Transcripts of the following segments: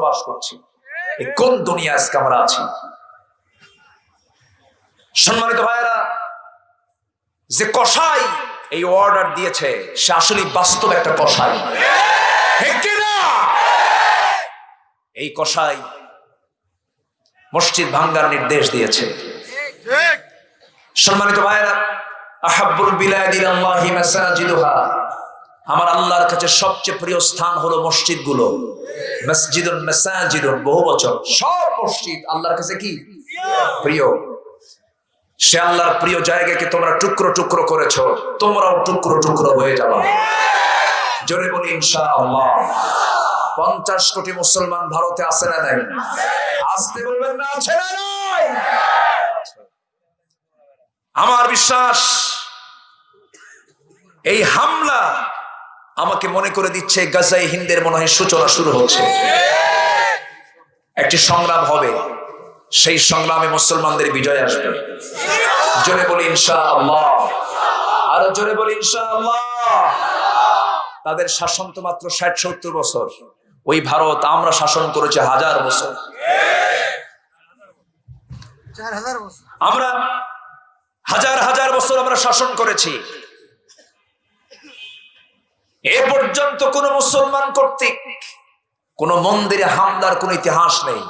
বাস করছি। এই কোন দুনিয়া আজকে আমরা আছি? সম্মানিত ভাইয়েরা যে কসাই এই অর্ডার দিয়েছে সে আসলে বাস্তব একটা কিনা? এই কসাই মসজিদ ভাঙ্গার নির্দেশ দিয়েছে। সম্মানিত ভাইয়েরা আহাব্বুল বিলাদিন আল্লাহি মাসাজিদুহা। আমার আল্লাহর কাছে সবচেয়ে প্রিয় স্থান হলো মসজিদগুলো। মাসাজিদুন বহু বছর। সব মসজিদ আল্লাহর কাছে কি? প্রিয়। সে আল্লাহর প্রিয় জায়গাকে তোমরা টুকরো টুকরো করেছ, তোমরাও টুকরো টুকরো হয়ে যাবা। জোরে বলি, ইনশাআল্লাহ। পঞ্চাশ কোটি মুসলমান ভারতে আছে না নাই? আসতে বলবেন না, আছে না নাই? আমার বিশ্বাস, এই হামলা আমাকে মনে করে দিচ্ছে গাজাই হিন্দের মনে হয় সূচনা শুরু হচ্ছে। একটি সংগ্রাম হবে সেই সংগ্রামে মুসলমানদের বিজয় আসবে। জোরে বলি ইনশা আল্লাহ আরও জোরে বলি ইনশা আল্লাহ তাদের শাসন তো মাত্র ষাট সত্তর বছর। ওই ভারত আমরা শাসন করেছি হাজার বছর। হাজার বছর। আমরা হাজার হাজার বছর আমরা শাসন করেছি। এ পর্যন্ত কোন মুসলমান কর্তৃক কোন মন্দিরে হামলার কোন ইতিহাস নেই।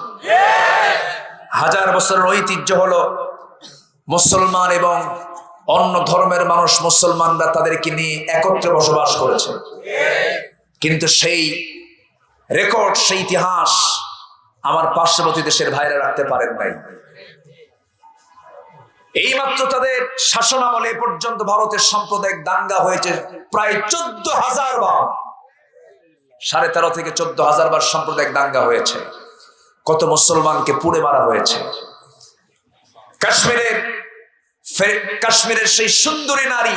হাজার বছরের ঐতিহ্য হলো মুসলমান এবং অন্য ধর্মের মানুষ মুসলমানরা তাদেরকে নিয়ে একত্রে বসবাস করেছে। কিন্তু সেই রেকর্ড, সেই ইতিহাস আমার পার্শ্ববর্তী দেশের ভাইরা রাখতে পারেন নাই। এইমাত্র তাদের শাসন আমলে পর্যন্ত ভারতের সাম্প্রদায়িক দাঙ্গা হয়েছে প্রায় চোদ্দ হাজার বার। সাড়ে তেরো থেকে চোদ্দ হাজার বার সাম্প্রদায়িক দাঙ্গা হয়েছে। কত মুসলমানকে পুড়ে মারা হয়েছে। কাশ্মীরের কাশ্মীরের সেই সুন্দরী নারী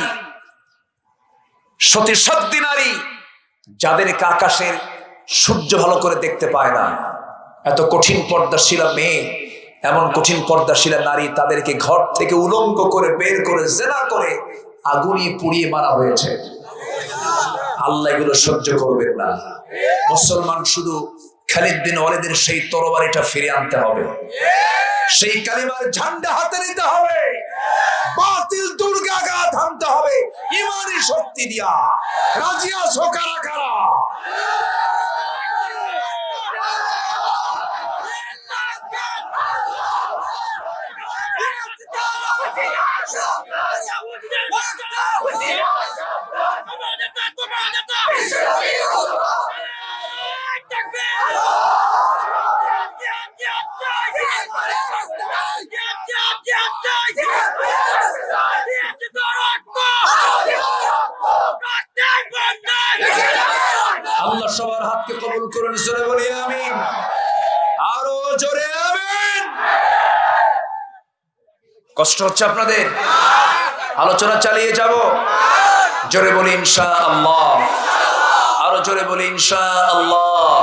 সতী সত্যি নারী, যাদেরকে আকাশের সূর্য ভালো করে দেখতে পায় না। এত কঠিন পর্দাশীলা মেয়ে এমন কঠিন পর্দাশীলা নারী তাদেরকে ঘর থেকে উলঙ্গ করে, বের করে, জেনা করে আগুনিয়ে পুড়িয়ে মারা হয়েছে। আল্লাহ এগুলো সহ্য করবেন না। মুসলমান শুধু খালিদ বিন ওয়ালিদের সেই তরবারিটা ফিরে আনতে হবে। সেই কালিমার ঝান্ডা হাতে নিতে হবে। বাতিল দুর্গাঘাত আনতে হবে। ইমানি শক্তি দিয়া। রাজিয়া সোকারা কারা? আল্লাহ সবার হাতকে কবুল করুন জোরে বলি আমি আরও জোরে আমিন। কষ্ট হচ্ছে আপনাদের? আলোচনা চালিয়ে যাব। জোরে বলি ইনশা আল্লাহ আরও জোরে বলি ইনশা আল্লাহ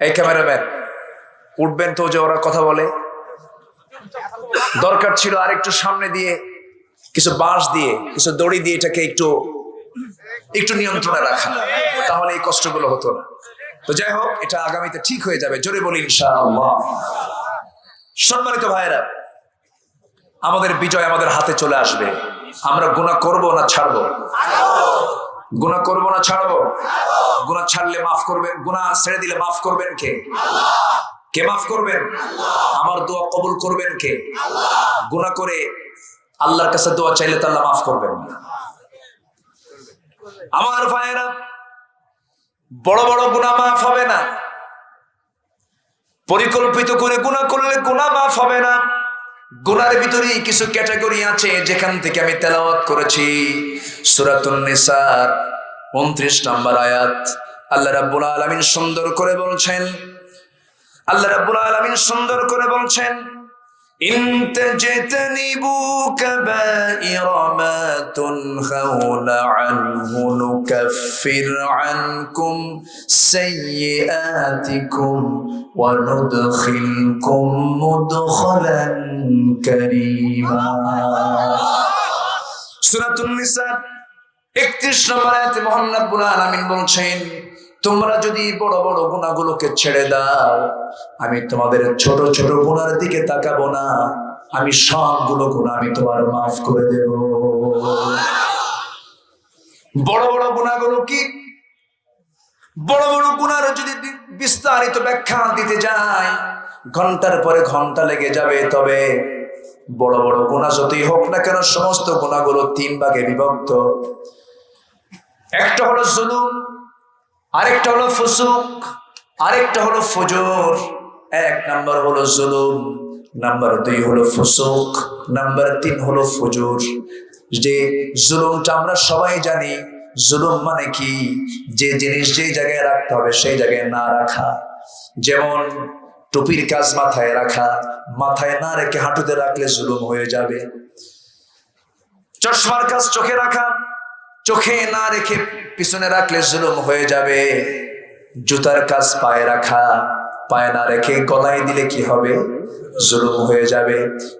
এই ক্যামেরাম্যান, উঠবেন তো যে ওরা কথা বলে। দরকার ছিল আরেকটু সামনে দিয়ে, কিছু বাঁশ দিয়ে, কিছু দড়ি দিয়ে এটাকে একটু একটু নিয়ন্ত্রণে রাখা। তাহলে এই কষ্টগুলো হতো না। তো যাই হোক, এটা আগামীতে ঠিক হয়ে যাবে। জোরে বলি ইনশাআল্লাহ। সম্মানিত ভাইয়েরা আমাদের বিজয় আমাদের হাতে চলে আসবে। আমরা গুণা করব না ছাড়বো? গুণা করব না ছাড়বো? গুণা ছাড়লে মাফ করবেন গুণা ছেড়ে দিলে মাফ করবেন কে? কে মাফ করবেন? আমার দোয়া কবুল করবেন কে? গুণা করে আল্লাহর কাছে দোয়া চাইলে তো আল্লাহ মাফ করবেন আমার ভাইয়েরা, বড় বড় গুণা মাফ হবে না। পরিকল্পিত করে গুণা করলে গুণা মাফ হবে না। গুনার ভিতরে কিছু ক্যাটাগরি আছে যেখান থেকে আমি তেলাওয়াত করেছি। সুরাতুন নিসার, উনত্রিশ নম্বর আয়াত। আল্লাহ রাব্বুল আলামিন সুন্দর করে বলছেন, আল্লাহ রাব্বুল আলামিন সুন্দর করে বলছেন ইন তাজতানিবু কাবাইরা মা তুনহাউনা আনহু নুকাফির আনকুম সাইয়্যাতিকুম ওয়া নুদখিলকুম মুদখালান কারীমা সূরাতুন নিসা 31 নম্বর আয়াতে মহান রব্বুল আলামিন বলছেন তোমরা যদি বড় বড় গুণাগুলোকে ছেড়ে দাও, আমি তোমাদের ছোট ছোট গুণার দিকে তাকাবো না। আমি সবগুলো গুণ আমি তোমার মাফ করে দেব। বড় বড় গুণাগুলো কি? বড় বড় গুণার যদি বিস্তারিত ব্যাখ্যা দিতে যাই, ঘণ্টার পরে ঘণ্টা লেগে যাবে। তবে বড় বড় গুণা যতই হোক না কেন, সমস্ত গুণাগুলো তিন ভাগে বিভক্ত। একটা হলো জুলুম আরেকটা হলো ফুসুক, আরেকটা হলো ফজর। এক নাম্বার হলো জুলুম, নাম্বার দুই হলো ফুসুক, নাম্বার তিন হলো ফজর। যে জুলুমটা আমরা সবাই জানি, জুলুম মানে কি? যে জিনিস যে জায়গায় রাখতে হবে সেই জায়গায় না রাখা। যেমন টুপির কাজ মাথায় রাখা, মাথায় না রেখে হাঁটুতে রাখলে জুলুম হয়ে যাবে। চশমার কাজ চোখে রাখা চোখে না রেখে পিছনে রাখলে জুলুম হয়ে যাবে। জুতার কাজ পায়ে রাখা, পায়ে না রেখে গলায় দিলে কি হবে? জুলুম হয়ে যাবে।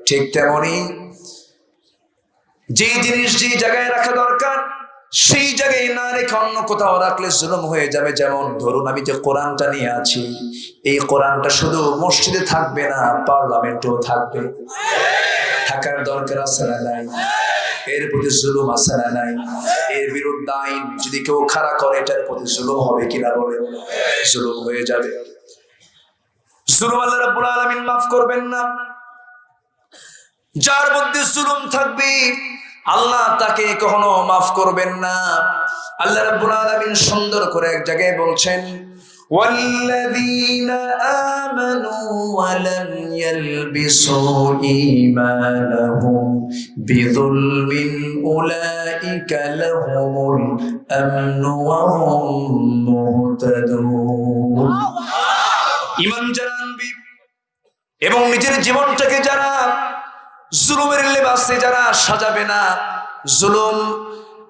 ঠিক তেমনি যে জিনিস যে জায়গায় রাখা দরকার, সেই জায়গায় না রেখে অন্য কোথাও রাখলে জুলুম হয়ে যাবে। যেমন ধরুন, আমি যে কোরআনটা নিয়ে আছি, এই কোরআনটা শুধু মসজিদে থাকবে না, পার্লামেন্টেও থাকবে। থাকার দরকার আছে না নাই? এর প্রতি জুলুম আছে না নাই? এর বিরুদ্ধে আইন, যদি কেউ খাড়া করে, এটার প্রতি জুলুম হবে কিনা বলে? জুলুম হয়ে যাবে। জুলুম আল্লাহ রাব্বুল আলামিন মাফ করবেন না। যার মধ্যে জুলুম থাকবে, আল্লাহ তাকে কখনো মাফ করবেন না। আল্লাহ রাব্বুল আলামিন সুন্দর করে এক জায়গায় বলছেন والذين آمنوا ولم يلبسوا إيمانهم بظلم أولئك لهم الأمن وهم مهتدون ইমান যারা আনবি এবং নিজের জীবনটাকে যারা জুলুমের লেবাসে যারা সাজাবে না জুলুম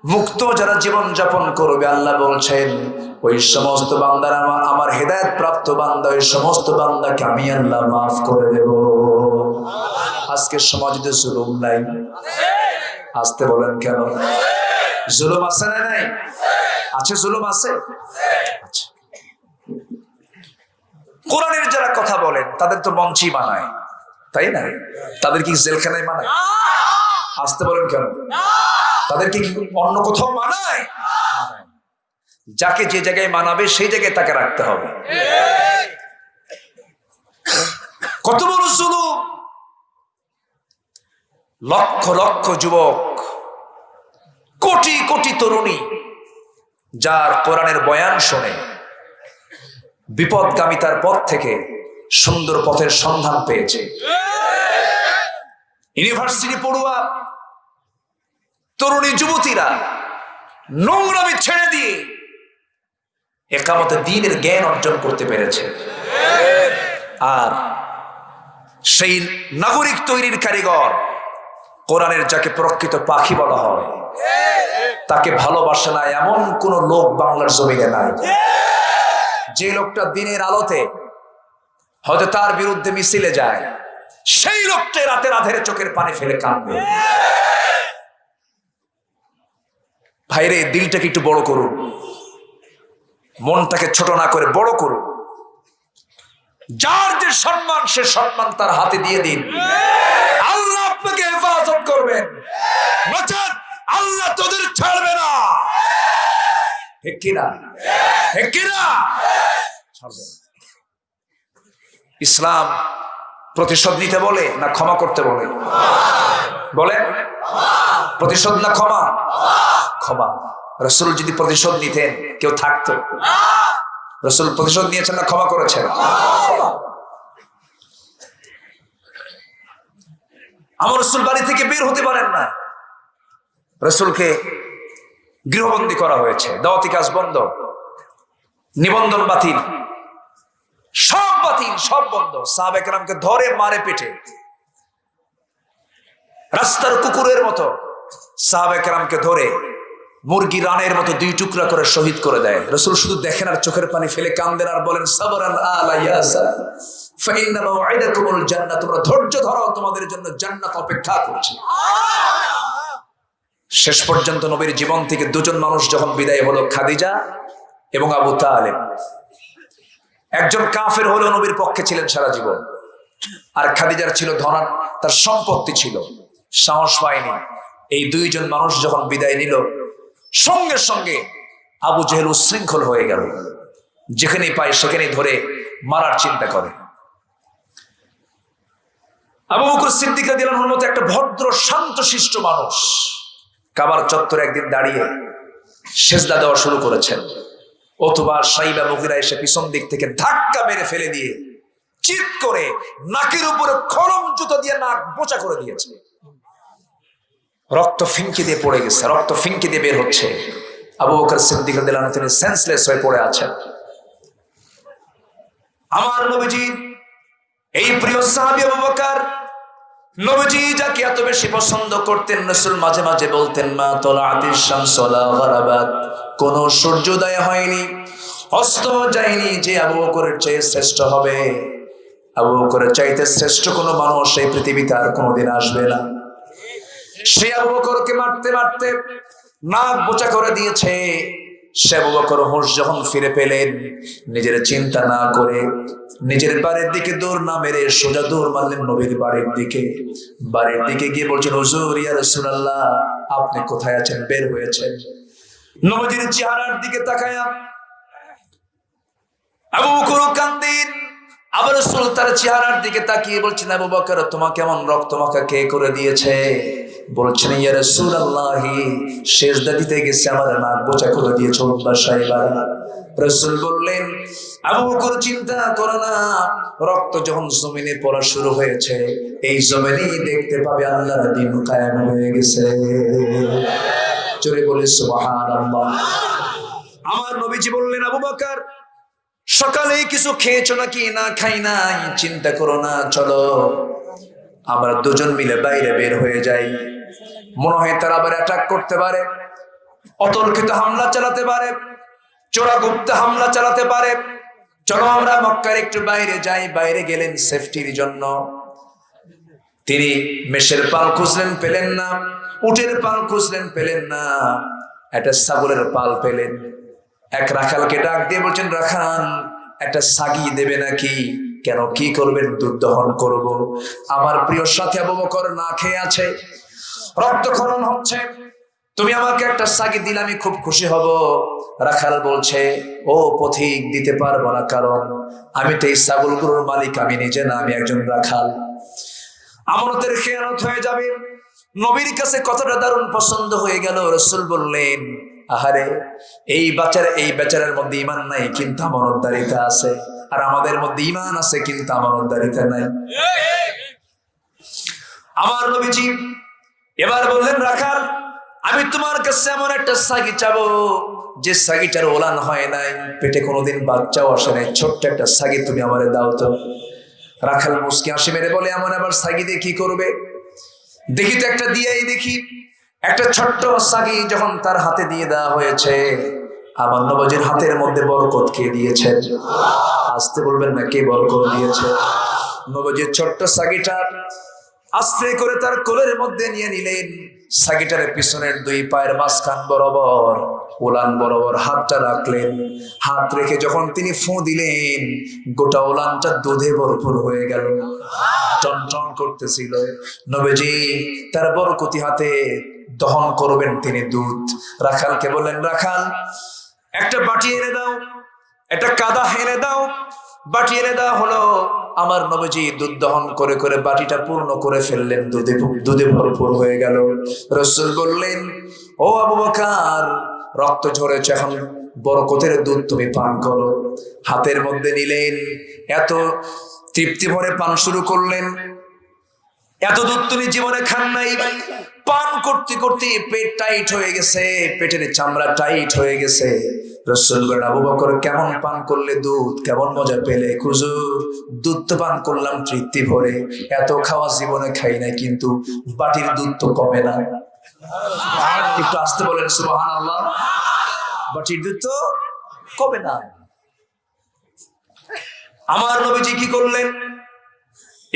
মুক্ত যারা জীবন যাপন করবে, আল্লাহ বলছেন, ওই সমস্ত বান্দার আমা- আমার হেদায়ত প্রাপ্ত বান্দা, ওই সমস্ত বান্দাকে আমি আল্লাহ মাফ করে দেব। আজকের সমাজে জুলুম নাই। আসতে বলেন কেন? জুলুম আছে না নাই? আছে জুলুম আছে? আচ্ছা। কোরআনের যারা কথা বলেন, তাদের তো মঞ্চই বানায় তাই না? তাদের কি জেলখানায় মানায়? আসতে বলেন কেন? তাদেরকে কি অন্য কোথাও মানায়। যাকে যে জায়গায় মানাবে সেই জায়গায় তাকে রাখতে হবে। কত বড় জুলুম! লক্ষ লক্ষ যুবক কোটি কোটি তরুণী যার কোরআনের বয়ান শোনে বিপদগামিতার পথ থেকে সুন্দর পথের সন্ধান পেয়েছে। ইউনিভার্সিটি পড়ুয়া, তরুণী যুবতীরা, নোংরামি ছেড়ে দিয়ে একামতে দিনের জ্ঞান অর্জন করতে পেরেছে। আর সেই নাগরিক তৈরির কারিগর কোরআনের যাকে প্রকৃত পাখি বলা হয়, তাকে ভালোবাসে না এমন কোন লোক বাংলার জমিনে নাই। যে লোকটা দিনের আলোতে হয়তো তার বিরুদ্ধে মিছিলে যায় সেই লোকটা রাতে রাধের চোখের পানি ফেলে কাঁদবে। ভাইরে, দিলটাকে একটু বড় করুন। মনটাকে ছোট না করে বড় করুন। যার যে সম্মান, সে সম্মান তার হাতে দিয়ে দিন। আল্লাহ আপনাকে হেফাজত করবেন। আল্লাহ তোদের ছাড়বে না। ইসলাম প্রতিশোধ নিতে বলে না ক্ষমা করতে বলে? বলে? প্রতিশোধ না ক্ষমা? ক্ষমা। রসুল যদি প্রতিশোধ নিতেন, কেউ থাকতো। রসুল প্রতিশোধ নিয়েছেন না ক্ষমা করেছেন? আমার রসুল বাড়ি থেকে বের হতে পারেন না। রসুলকে গৃহবন্দী করা হয়েছে। দাওয়াতি কাজ বন্ধ। নিবন্ধন বাতিল। সব বাতিল সব বন্ধ। সাহাবেকরামকে ধরে মারে পেটে। রাস্তার কুকুরের মতো সাহাবেকরামকে ধরে মুরগি রানের মতো দুই টুকরা করে শহীদ করে দেয়। রসুল শুধু দেখেন আর চোখের পানি ফেলে কান্দেন আর বলেন তোমরা ধৈর্য ধরো, তোমাদের জন্য জান্নাত অপেক্ষা করছে। শেষ পর্যন্ত নবীর জীবন থেকে দুজন মানুষ যখন বিদায় হলো, খাদিজা এবং আবু তালেব। একজন কাফের হলেও নবীর পক্ষে ছিলেন সারা জীবন। আর খাদিজার ছিল ধনা, তার সম্পত্তি ছিল। সাহস পায়নি। এই দুইজন মানুষ যখন বিদায় নিল, সঙ্গে সঙ্গে আবু জেহেল উশৃঙ্খল হয়ে গেল। যেখানেই পায় সেখানেই ধরে মারার চিন্তা করে। আবু বকর সিদ্দিক দিলানোর মতো একটা ভদ্র, শান্ত, শিষ্ট মানুষ কাবার চত্বরে একদিন দাঁড়িয়ে সেজদা দেওয়া শুরু করেছেন। অথবা সাইবা মুগিরা এসে পিছন দিক থেকে ধাক্কা মেরে ফেলে দিয়ে চিৎ করে নাকের উপরে খরম জুতো দিয়ে নাক বোচা করে দিয়েছে। রক্ত ফিঙ্কি দিয়ে পড়ে গেছে, রক্ত ফিঙ্কি দিয়ে বের হচ্ছে। আবু বকর সিদ্দিক তিনি সেন্সলেস হয়ে পড়ে আছেন। আমার নবীজি, এই প্রিয় সাহাবি আবু বকর নবীজি যাকে এত বেশি পছন্দ করতেন, রসুল মাঝে মাঝে বলতেন, মা তোলা আতির শামসলা গরাবাত। কোন সূর্যোদয় হয়নি, অস্ত যায়নি যে আবু বকরের চেয়ে শ্রেষ্ঠ হবে। আবু বকরের চাইতে শ্রেষ্ঠ কোনো মানুষ এই পৃথিবীতে আর কোনোদিন আসবে না। সে আবু বকরকে মারতে মারতে নাক বোচা করে দিয়েছে। সে আবু বকর হোশ যখন ফিরে পেলেন, নিজের চিন্তা না করে নিজের বাড়ির দিকে দৌড় না মেরে সোজা দৌড় মারলেন নবীর বাড়ির দিকে। বাড়ির দিকে গিয়ে বলছেন, হুজুর, ইয়া আপনি কোথায় আছেন? বের হয়েছেন। নবীর চেহারার দিকে তাকায়া আবার তার চেহারার দিকে তাকিয়ে বলছেন, আবু তোমাকে এমন রক্ত মাখা কে করে দিয়েছে? বলছেন, ইয়া রাসূলুল্লাহি, সেজদা দিতে গেছে আমার নাক বোচা করে দিয়েছে উম্মা সাহেবারা। রসুল বললেন আবু বকর চিন্তা করো না, রক্ত যখন জমিনে পড়া শুরু হয়েছে, এই জমিনেই দেখতে পাবে আল্লাহর দিন কায়েম হয়ে গেছে। জোরে বলে, সুবহানাল্লাহ। আমার নবীজি বললেন, আবু বকর, সকালে কিছু খেয়েছো নাকি? না খাই নাই, চিন্তা করো না, চলো। আমরা দুজন মিলে বাইরে বের হয়ে যাই। মনে হয় তারা আবার অ্যাটাক করতে পারে। অতর্কিত হামলা চালাতে পারে। চোরা গুপ্ত হামলা চালাতে পারে। চলো আমরা মক্কার একটু বাইরে যাই, বাইরে গেলেন সেফটির জন্য। তিনি মেষের পাল খুঁজলেন, পেলেন না। উটের পাল খুঁজলেন, পেলেন না। একটা ছাগলের পাল পেলেন। এক রাখালকে ডাক দিয়ে বলছেন রাখান একটা সাগি দেবে নাকি? কেন কি করবেন? দুধ দহন করব। আমার প্রিয় সাথে আবু বকর না খেয়ে আছে। রক্তক্ষরণ হচ্ছে। তুমি আমাকে একটা সাগি দিলে আমি খুব খুশি হব। রাখাল বলছে ও পথিক দিতে পারব না কারণ আমি তো এই ছাগলগুলোর মালিক আমি নিজে না আমি একজন রাখাল। আমানতের খেয়ানত হয়ে যাবে। নবীর কাছে কতটা দারুণ পছন্দ হয়ে গেল। রসুল বললেন আহারে এই বাচ্চার এই বেচারের মধ্যে ইমান নাই কিন্তু আমানতদারিতা আছে। আর আমাদের মধ্যে ইমান আছে কিন্তু আমানতদারিতা নাই। আমার নবীজি এবার বললেন, রাখাল, আমি তোমার কাছে এমন একটা সাগি চাবো, যে সাগিটার ওলান হয় নাই। পেটে কোনোদিন বাচ্চাও আসে নাই। ছোট্ট একটা সাগি তুমি আমারে দাও তো। রাখাল মুসকি হাসি মেরে বলে, এমন আবার সাগি দিয়ে কি করবে? দেখি তো একটা দিয়েই দেখি, একটা ছোট্ট সাগি যখন তার হাতে দিয়ে দেওয়া হয়েছে আমার নবজির হাতের মধ্যে বরকত কে দিয়েছেন আসতে বলবেন না, কে বরকত দিয়েছে? নবজির ছোট্ট সাগিটা আস্তে করে তার কোলের মধ্যে নিয়ে নিলেন। সাগিটারের পিছনের দুই পায়ের মাঝখান বরাবর ওলান বরাবর হাতটা রাখলেন। হাত রেখে যখন তিনি ফু দিলেন, গোটা ওলানটা দুধে ভরপুর হয়ে গেল। টন করতেছিল। নবীজি, তার বরকতি হাতে দহন করবেন তিনি দুধ। রাখালকে বললেন, রাখাল, একটা বাটি এনে দাও, একটা কাদা এনে দাও বাটি এনে দেওয়া হলো। আমার নবজি দুধ দহন করে করে বাটিটা পূর্ণ করে ফেললেন। দুধে দুধে ভরপুর হয়ে গেল। রসুল বললেন, ও আবু বকার, রক্ত ঝরেছে এখন বরকতের দুধ তুমি পান করো। হাতের মধ্যে নিলেন, এত তৃপ্তি ভরে পান শুরু করলেন। এত দুধ তুমি জীবনে খান নাই। পান করতে করতে পেট টাইট হয়ে গেছে, পেটের চামড়া টাইট হয়ে গেছে। রসুল বলেন আবু বকর কেমন পান করলে দুধ, কেমন মজা পেলে? খুজু দুধ তো পান করলাম তৃপ্তি ভরে। এত খাওয়া জীবনে খাই নাই, কিন্তু বাটির দুধ তো কমে না। একটু আসতে বলেন সুবহান আল্লাহ বাটির দুধ তো কমে না। আমার নবীজি কি করলেন?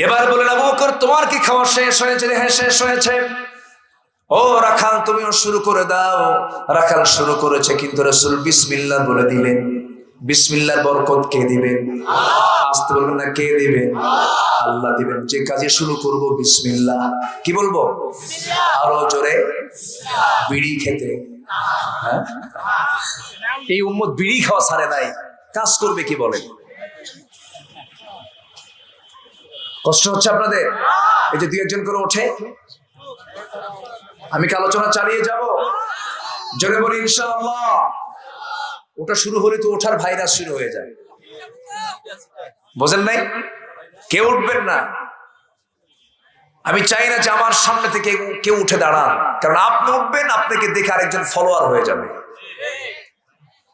এবার বলেন, আবু বকর, তোমার কি খাওয়া শেষ হয়েছে? হ্যাঁ শেষ হয়েছে। ও রাখাল তুমিও শুরু করে দাও। রাখাল শুরু করেছে কিন্তু রসুল বিসমিল্লা বলে দিলেন। বিসমিল্লার বরকত কে দিবেন? আসতে বলবেন না কে দিবেন? আল্লাহ। দিবেন। যে কাজে শুরু করব বিসমিল্লা কি বলব? আরও জোরে? বিড়ি খেতে। হ্যাঁ? এই উম্মত বিড়ি খাওয়া ছাড়ে নাই। কাজ করবে কি বলে কষ্ট হচ্ছে আপনাদের? এই যে দুই একজন করে ওঠে। আমি কি আলোচনা চালিয়ে যাব? জোরে বলি ইনশাআল্লাহ। ওটা শুরু হলে তো ওঠার ভাইরাস শুরু হয়ে যায়। বোঝেন নাই? কেউ উঠবেন না। আমি চাই না যে আমার সামনে থেকে কেউ উঠে দাঁড়ান। কারণ আপনি উঠবেন, আপনাকে দেখে আরেকজন ফলোয়ার হয়ে যাবে।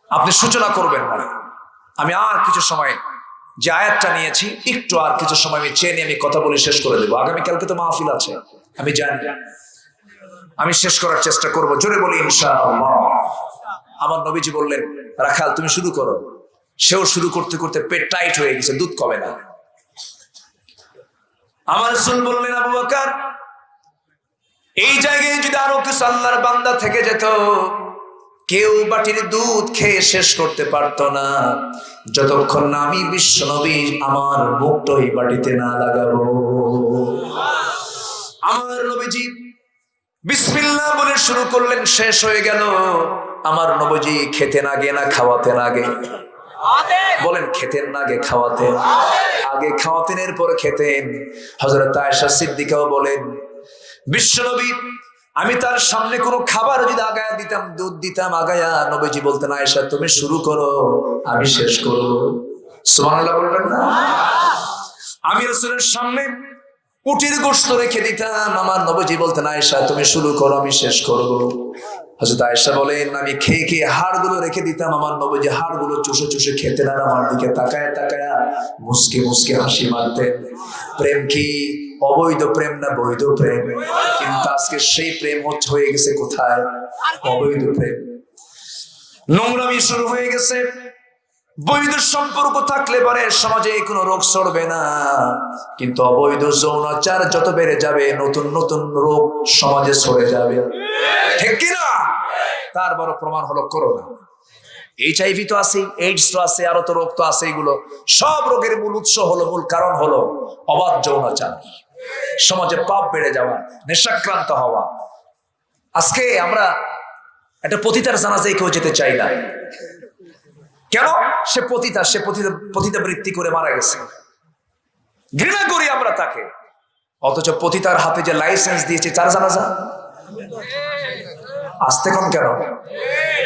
আপনি সূচনা করবেন না। আমি আর কিছু সময় যে আয়াতটা নিয়েছি, একটু আর কিছু সময় আমি চেয়ে নিয়ে আমি কথা বলে শেষ করে দেবো। আগামীকালকে তো মাহফিল আছে। আমি জানি। আমি শেষ করার চেষ্টা করব। জোরে বলি, ইনশাআল্লাহ। আমার নবীজি বললেন, রাখাল, তুমি শুরু করো। সেও শুরু করতে করতে পেট টাইট হয়ে গেছে, দুধ কমে না। আমার রসুল বললেন, আবু বকর, এই জায়গায় যদি আরও কিছু আল্লাহর বান্দা থেকে যেত, কেউ বাটির দুধ খেয়ে শেষ করতে পারতো না। যতক্ষণ না আমি বিশ্ব নবী, আমার মুখটা এই বাটিতে না লাগাবো। আমার নবীজি বিসমিল্লাহ বলে শুরু করলেন, শেষ হয়ে গেল। আমার নবজি খেতেন আগে না খাওয়াতেন আগে? বলেন, খেতেন না আগে, খাওয়াতেন। আগে খাওয়াতেন, এরপর খেতেন। হজরত আয়েশা সিদ্দিকাও বলেন বিশ্বনবী আমি তার সামনে কোনো খাবার যদি আগায়া দিতাম, দুধ দিতাম, আগায়া নবীজি বলতেন, আয়েশা, তুমি শুরু করো, আমি শেষ করব। সুবহানাল্লাহ বলবেন না? আমি রসুলের সামনে উটির গোস্ত রেখে দিতাম। আমার নবজি বলতেন, আয়েশা, তুমি শুরু করো, আমি শেষ করব। হজরত আয়েশা বলেন, আমি খেয়ে খেয়ে হাড়গুলো রেখে দিতাম। আমার নবজি হাড়গুলো চুষে চুষে খেতেন আর আমার দিকে তাকায় তাকায়া মুসকে মুসকে হাসি মারতেন। প্রেম কি? অবৈধ প্রেম না বৈধ প্রেম? কিন্তু আজকে সেই প্রেম হচ্ছে, হয়ে গেছে কোথায়? অবৈধ প্রেম। নোংরামি শুরু হয়ে গেছে। বৈধ সম্পর্ক থাকলে পরে, সমাজে কোনো রোগ সরবে না। কিন্তু অবৈধ যৌনাচার যত বেড়ে যাবে, নতুন নতুন রোগ সমাজে সরে যাবে। ঠিক কিনা তার বড় প্রমাণ হলো করোনা। এইচআইভি তো আছে এইডস তো আছে আরও তো রোগ তো আছে এগুলো। সব রোগের মূল উৎস হলো, মূল কারণ হলো অবাধ যৌনাচার। সমাজে পাপ বেড়ে যাওয়া, নেশাক্রান্ত হওয়া। আজকে আমরা একটা পতিতার জানাজায় কেউ যেতে চাই না। কেন? সে পতিতা সে পতিতা বৃত্তি করে মারা গেছে। ঘৃণা করি আমরা তাকে। অথচ পতিতার হাতে যে লাইসেন্স দিয়েছে, চার জানাজা? আসতে কম কেন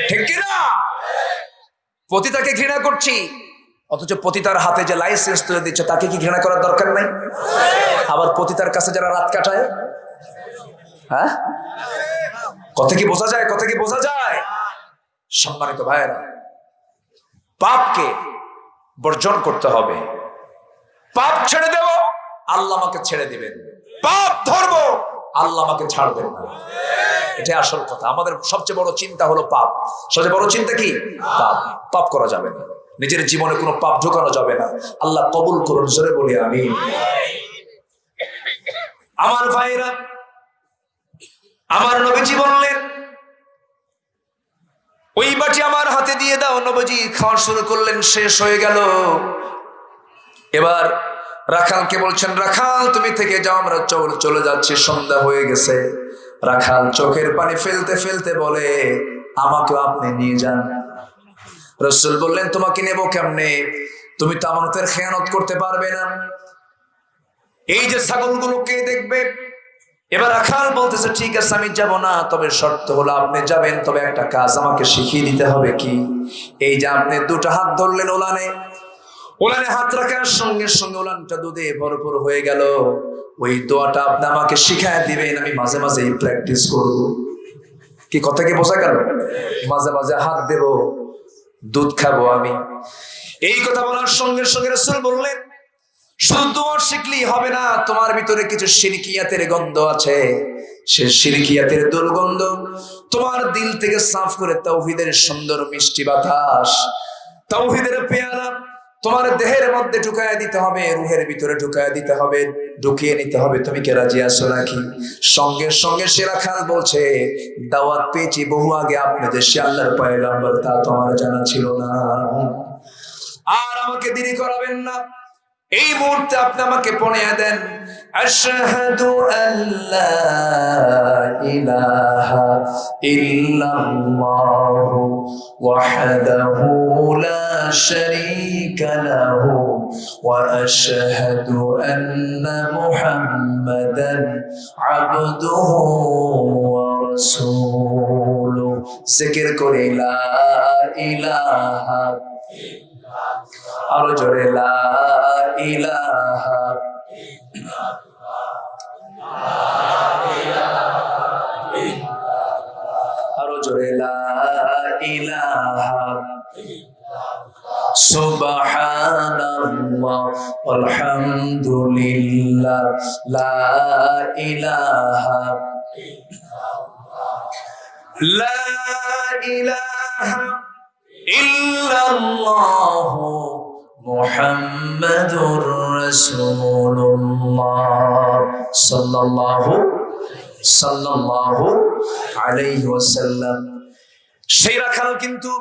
ঠিক কিনা পতিতাকে ঘৃণা করছি, অথচ পতিতার হাতে যে লাইসেন্স তুলে দিচ্ছে তাকে কি ঘৃণা করার দরকার নাই? আবার পতিতার কাছে যারা রাত কাটায়? হ্যাঁ? কথা কি বোঝা যায়? কথা কি বোঝা যায়? সম্মানিত ভাইয়েরা পাপকে বর্জন করতে হবে। পাপ ছেড়ে দেব, আল্লাহ আমাকে ছেড়ে দিবেন। পাপ ধরব, আল্লাহ আমাকে ছাড়বেন না। এটাই আসল কথা। আমাদের সবচেয়ে বড় চিন্তা হলো পাপ। সবচেয়ে বড় চিন্তা কি? পাপ। পাপ করা যাবে না। নিজের জীবনে কোনো পাপ ঢোকানো যাবে না। আল্লাহ কবুল করুন, জোরে বলি আমি আমার ভাইরা আমার নবীজি বললেন ওই বাটি আমার হাতে দিয়ে দাও, নবজি। খাওয়া শুরু করলেন, শেষ হয়ে গেল। এবার রাখালকে বলছেন, রাখাল, তুমি থেকে যাও, আমরা চল, চলে যাচ্ছি, সন্ধ্যা হয়ে গেছে। রাখাল চোখের পানি ফেলতে ফেলতে বলে আমাকে আপনি নিয়ে যান। রসুল বললেন, তোমাকে নেব কেমনে? তুমি তো আমানতের খেয়ানত করতে পারবে না। এই যে ছাগলগুলো কে দেখবে এবার রাখাল বলতেছে, ঠিক আছে, আমি যাব না, তবে শর্ত হলো আপনি যাবেন, তবে একটা কাজ আমাকে শিখিয়ে দিতে হবে কি? এই যে আপনি দুটো হাত ধরলেন ওলানে। ওলানে হাত রাখার সঙ্গে সঙ্গে ওলানটা দুধে ভরপুর হয়ে গেল। ওই দোয়াটা আপনি আমাকে শিখায় দিবেন, আমি মাঝে মাঝে প্র্যাকটিস করব। কি কথা কি বোঝা গেল? মাঝে মাঝে হাত দেব, দুধ খাব আমি। এই কথা বলার সঙ্গে সঙ্গে রসুল বললেন শুধু তোমার শিখলেই হবে না। তোমার ভিতরে কিছু সিরকিয়াতের গন্ধ আছে। সে সিরকিয়াতের দুর্গন্ধ তোমার দিল থেকে সাফ করে তৌহিদের সুন্দর মিষ্টি বাতাস। তৌহিদের পেয়ারা তোমার দেহের মধ্যে ঢুকায় দিতে হবে, রুহের ভিতরে ঢুকায় দিতে হবে, ঢুকিয়ে নিতে হবে। তুমি কে রাজি আছো নাকি? সঙ্গে সঙ্গে সেরা খান বলছে, দাওয়াত পেয়েছি বহু আগে আপনাদের। সে আল্লাহর পয়গাম্বর, তা তোমার জানা ছিল না। আর আমাকে দেরি করাবেন না। এই মুহূর্তে আপনি আমাকে পড়িয়ে দেন, আশহাদু আল্লা ইলাহা ইল্লাল্লাহু ওয়াহদাহু লা শারীকা লাহু ওয়া আশহাদু আন্না মুহাম্মাদান আবদুহু ওয়া রাসূলুহু। করে ইলাহা আরও জোরে লা ইলাহা আরও জোরে লা ইলাহা সুবহানাল্লাহ লা ইলাহা লা ইলাহা সেই রাখাল কিন্তু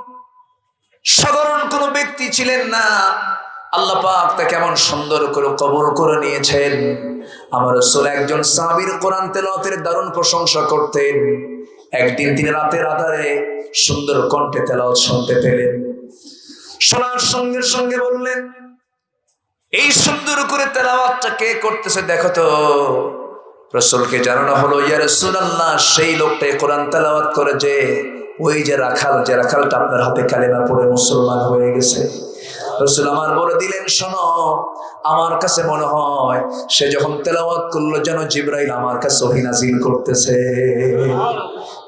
সাধারণ কোন ব্যক্তি ছিলেন না। আল্লাহ পাক তাকে কেমন সুন্দর করে কবর করে নিয়েছেন। আমার রসুল একজন সাহাবীর কোরআন তেলাওয়াতের দারুণ প্রশংসা করতেন। একদিন তিনি রাতের আধারে সুন্দর কণ্ঠে তেলাওয়াত শুনতে পেলেন। শোনার সঙ্গে সঙ্গে বললেন, এই সুন্দর করে তেলাওয়াতটা কে করতেছে দেখো তো। রসুলকে জানানো হলো, ইয়া রাসূলুল্লাহ, সেই লোকটাই কোরআন তেলাওয়াত করে যে ওই যে রাখাল, যে রাখালটা আপনার হাতে কালেমা পড়ে মুসলমান হয়ে গেছে। রসুল আমার বলে দিলেন, শোনো, আমার কাছে মনে হয় সে যখন তেলাওয়াত করল যেন জিব্রাইল আমার কাছে ওহী নাজিল করতেছে।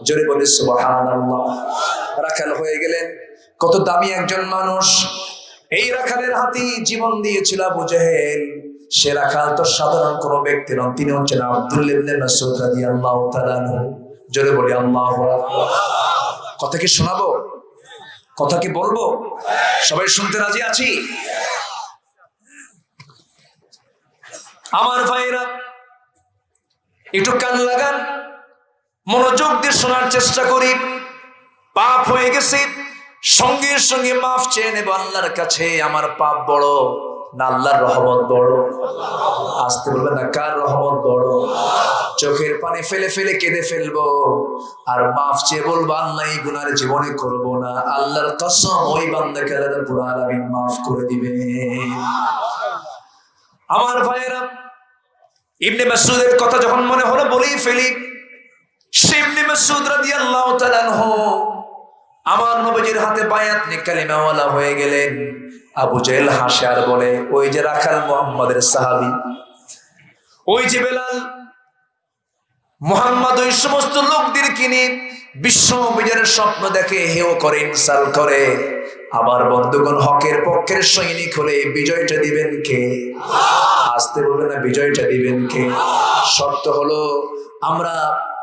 জোরে বলে, সুবহানাল্লাহ। রাখাল হয়ে গেলেন। কত দামি একজন মানুষ। এই রাখালের হাতি জীবন দিয়েছিল আবু সে রাখাল তো সাধারণ কোনো ব্যক্তি নন, তিনি হচ্ছেন আব্দুল্লাহ জোরে বলি, আল্লাহু কথা কি শোনাবো? কথা কি বলব? সবাই শুনতে রাজি আছি? আমার ভাইরা একটু কান লাগান, মনোযোগ দিয়ে শোনার চেষ্টা করি। পাপ হয়ে গেছে, সঙ্গে সঙ্গে মাফ চেয়ে নেব আল্লাহর কাছে। আমার পাপ বড় না আল্লাহর রহমত বড়? আসতে বলবে না, কার রহমত বড়? চোখের পানি ফেলে ফেলে কেঁদে ফেলব। আর মাফ চেয়ে বলব, আল্লাহ গুনার জীবনে করব না। আল্লাহর কসম, ওই বান্দাকে আল্লাহ রাব্বুল আলামিন মাফ করে দিবে আমার ভাইয়েরা, ইবনে মাসুদের কথা যখন মনে হলো, বলেই ফেলি। সে ইবনে মাসুদ রাদিয়াল্লাহু তাআলা আমার নবীজির হাতে বায়াত নিয়ে কালিমাওয়ালা হয়ে গেলেন। আবু জেল হাসে আর বলে, ওই যে রাখাল মোহাম্মদের সাহাবি, ওই যে বেলাল মোহাম্মদ ওই সমস্ত লোকদের কিনে বিশ্ব বিজয়ের স্বপ্ন দেখে হেও করে, ইনসাল করে। আবার বন্ধুগণ, হকের পক্ষের সৈনিক হলে বিজয়টা দিবেন কে? আসতে বলবে না, বিজয়টা দিবেন কে? শর্ত হলো, আমরা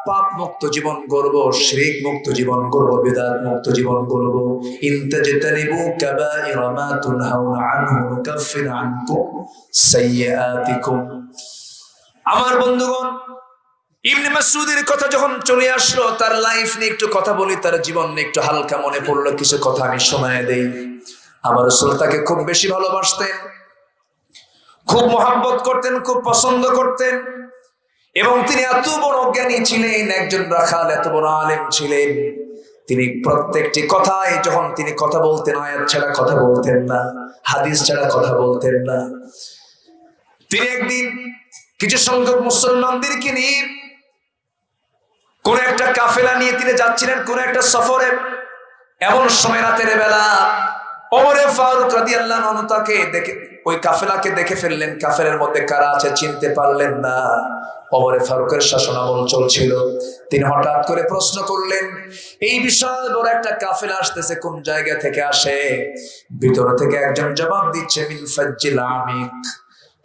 পাপ মুক্ত জীবন করব শিরিক মুক্ত জীবন করব বিদাত মুক্ত জীবন করব। ইনতাজতানিবু কাবাইরা মা তুনহাউনা আনহু নুকাফির আনকুম সাইয়্যাতিকুম। আমার বন্ধুগণ ইবনে মাসুদের কথা যখন চলে আসলো, তার লাইফ নিয়ে একটু কথা বলি, তার জীবন নিয়ে একটু হালকা মনে পড়ল, কিছু কথা আমি শোনায় দেই। আমার রসুল তাকে খুব বেশি ভালোবাসতেন, খুব মহাব্বত করতেন, খুব পছন্দ করতেন, এবং তিনি এত বড় জ্ঞানী ছিলেন, একজন রাখাল, এত বড় আলেম ছিলেন। তিনি প্রত্যেকটি কথায় যখন তিনি কথা বলতেন, আয়াত ছাড়া কথা বলতেন না, হাদিস ছাড়া কথা বলতেন না। তিনি একদিন কিছু সংখ্যক মুসলমানদেরকে নিয়ে কোন একটা কাফেলা নিয়ে তিনি যাচ্ছিলেন, কোন একটা সফরে। এমন সময় রাতের বেলা ওমরে ফারুক রাদিয়াল্লাহু আনহু তাকে দেখে, ওই কাফেলাকে দেখে ফেললেন। কাফেলের মধ্যে কারা আছে চিনতে পারলেন না। ওমরে ফারুকের শাসনামল চলছিল। তিনি হঠাৎ করে প্রশ্ন করলেন, এই বিশাল বড় একটা কাফেলা আসতেছে, কোন জায়গা থেকে আসে? ভিতর থেকে একজন জবাব দিচ্ছে, মিন ফাজ্জিল আমিক।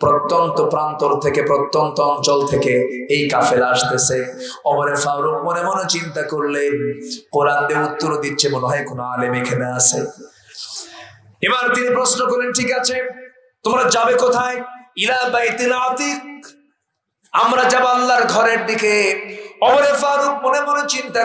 প্রত্যন্ত প্রান্তর থেকে, প্রত্যন্ত অঞ্চল থেকে এই কাফেলা আসতেছে। অমরে ফারুক মনে মনে চিন্তা করলেন, কোরআন দিয়ে উত্তর দিচ্ছে, মনে হয় কোনো আলেম এখানে আছে। এবার তিনি প্রশ্ন করলেন, ঠিক আছে, তোমরা যাবে কোথায়? ইলা বাইতিল আতিক। আমরা যাব আল্লাহর ঘরের দিকে। অমরে ফারুক মনে মনে চিন্তা